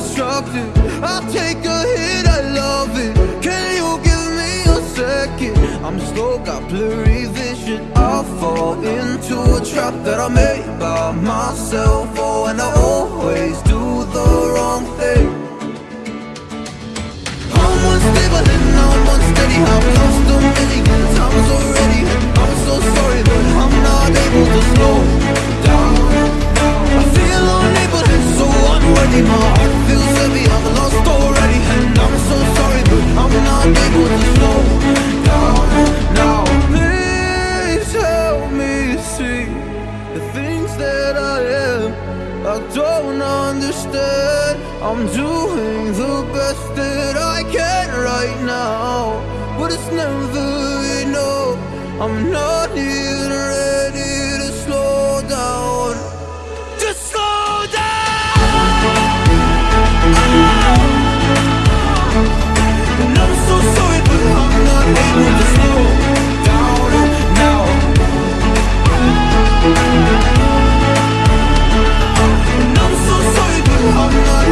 self-destructive. I take a hit, I love it. Can you give me a second? I'm slow, got blurry vision. I fall into a trap that I made by myself. Oh, and I always do the wrong thing. I'm unstable and I'm unsteady. I've lost a million times already. I'm so sorry, but I'm not able to slow so unworthy. My heart feels heavy. I've lost already. And I'm so sorry, but I'm not able to slow down now. Please help me see the things that I am. I don't understand. I'm doing the best that I can right now, but it's never enough. I'm not even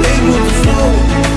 able to slow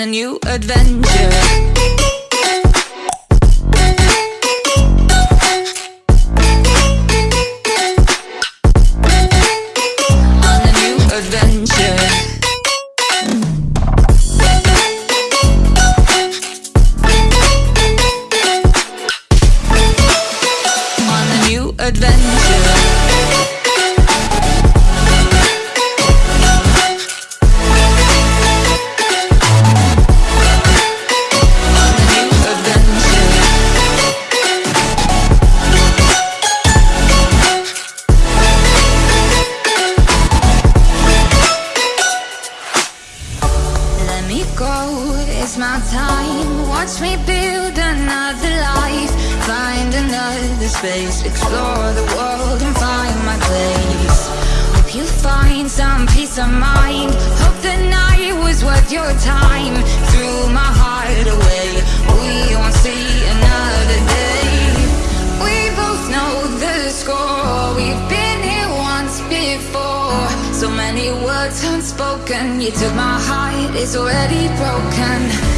a new adventure. of mind Hope the night was worth your time. Threw my heart away. We won't see another day. We both know the score. We've been here once before. So many words unspoken. You took my heart, it's already broken.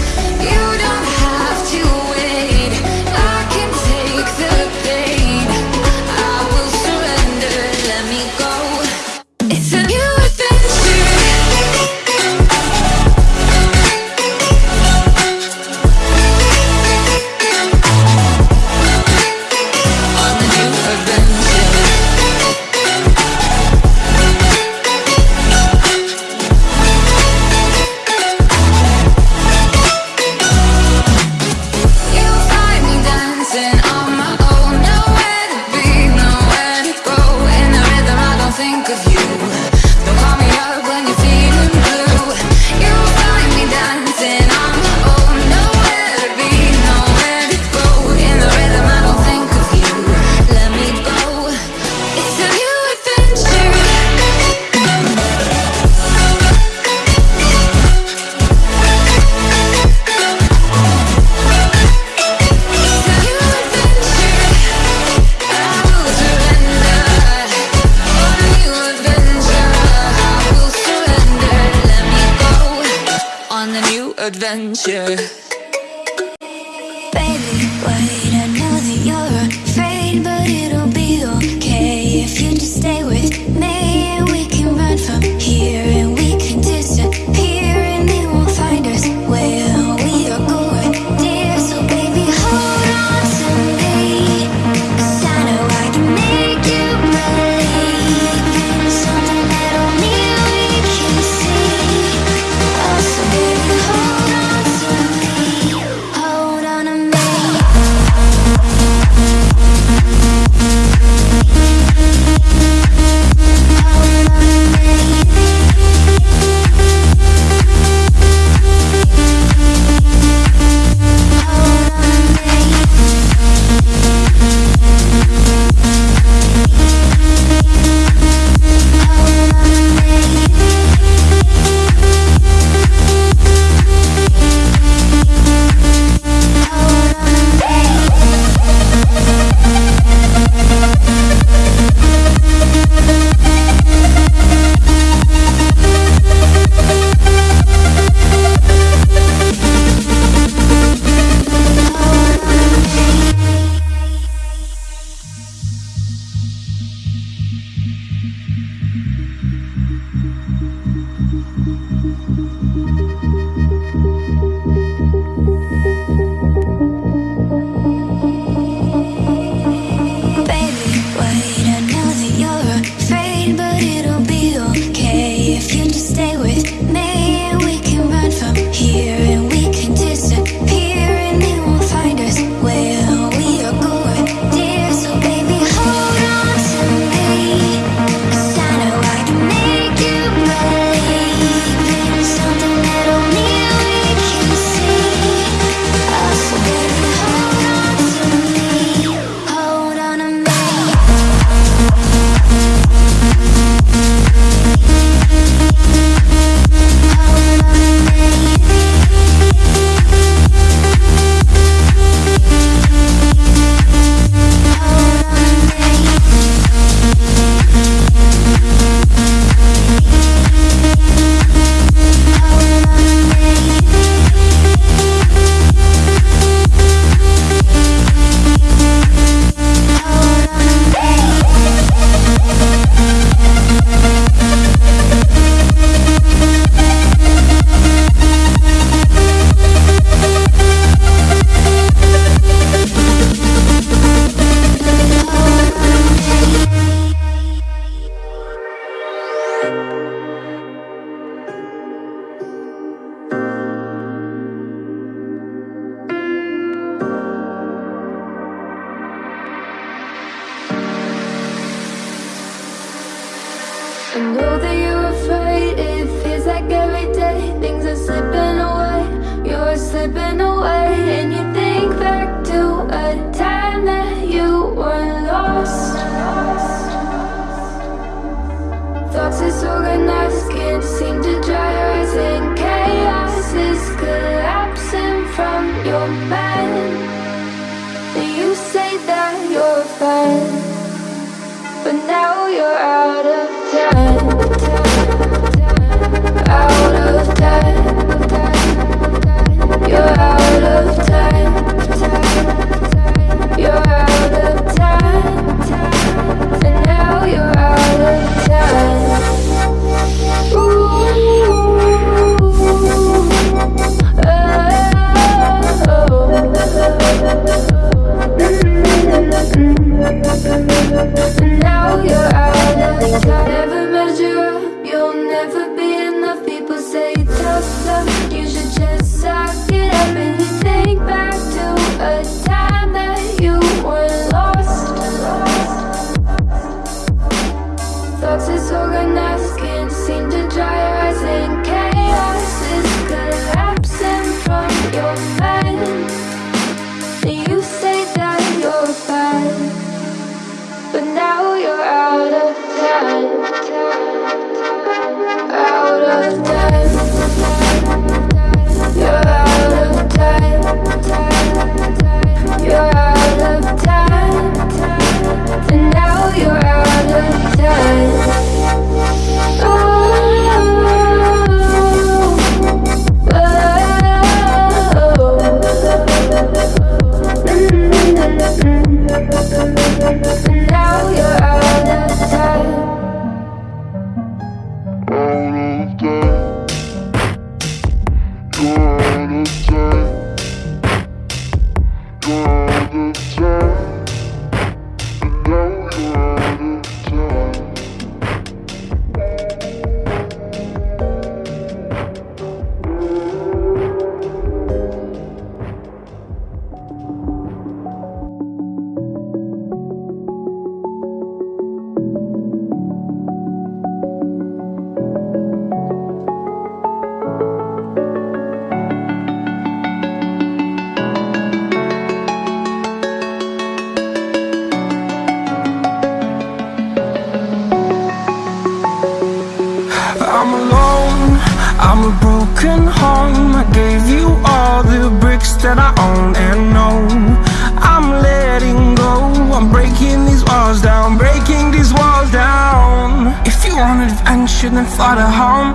hundred and fly to home.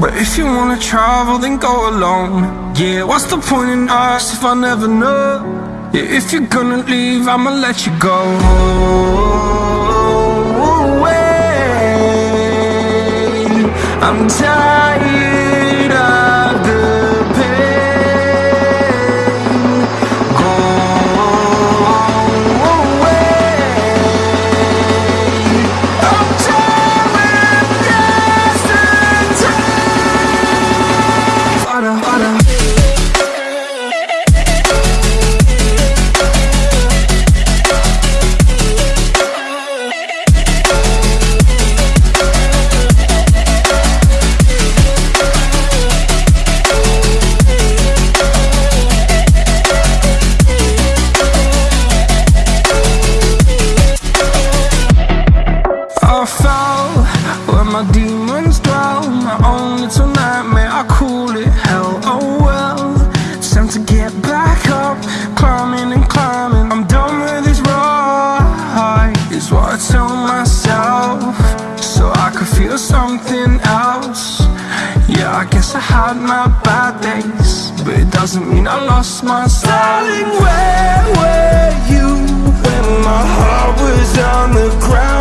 But if you wanna travel, then go alone. Yeah, what's the point in us if I never know? Yeah, if you're gonna leave, I'ma let you go. Away. I'm tired. doesn't mean I lost my styling Where were you when my heart was on the ground?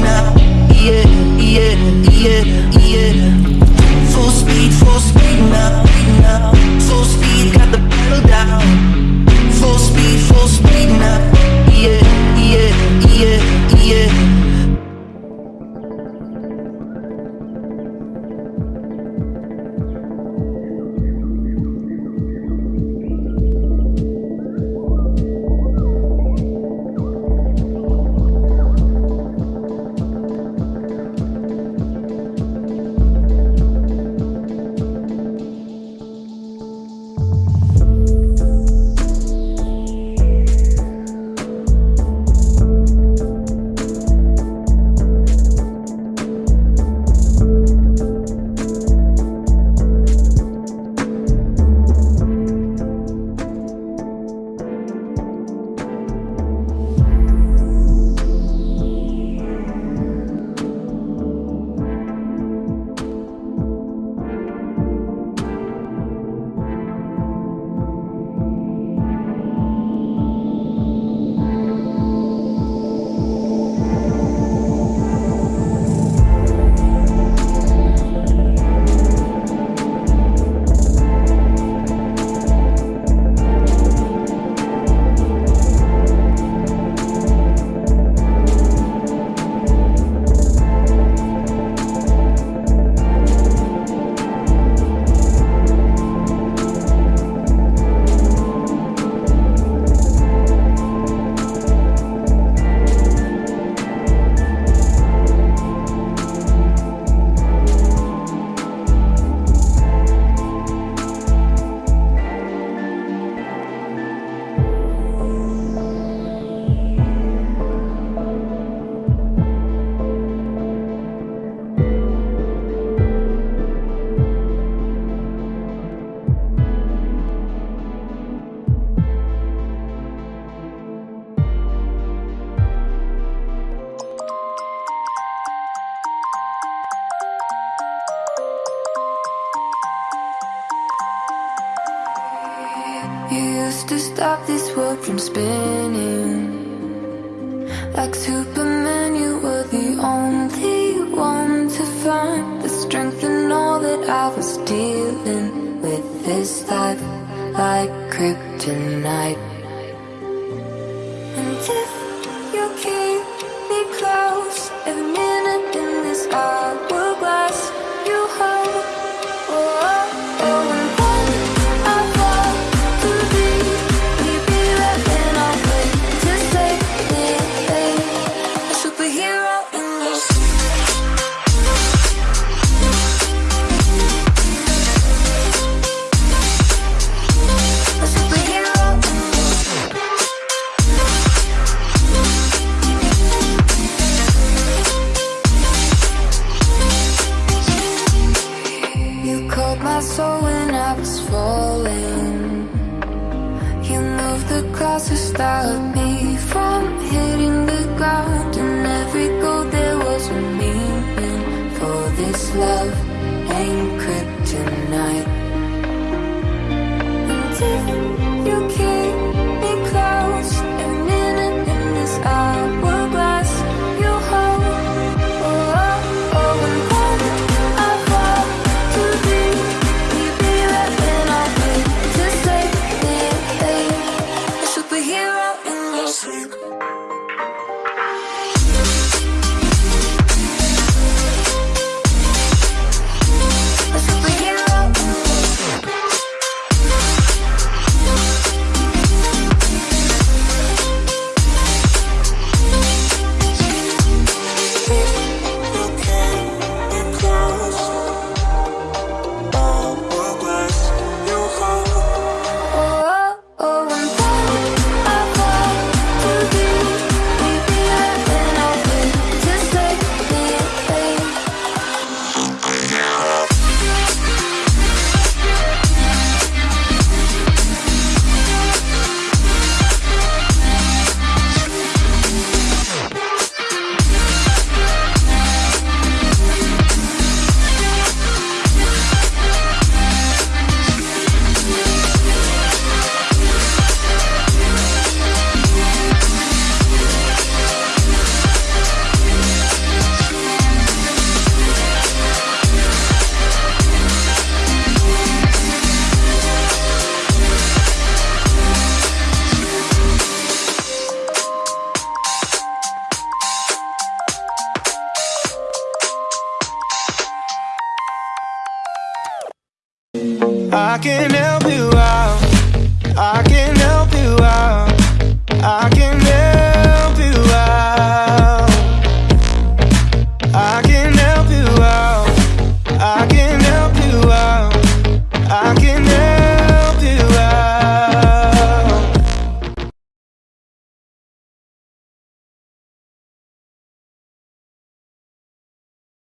now.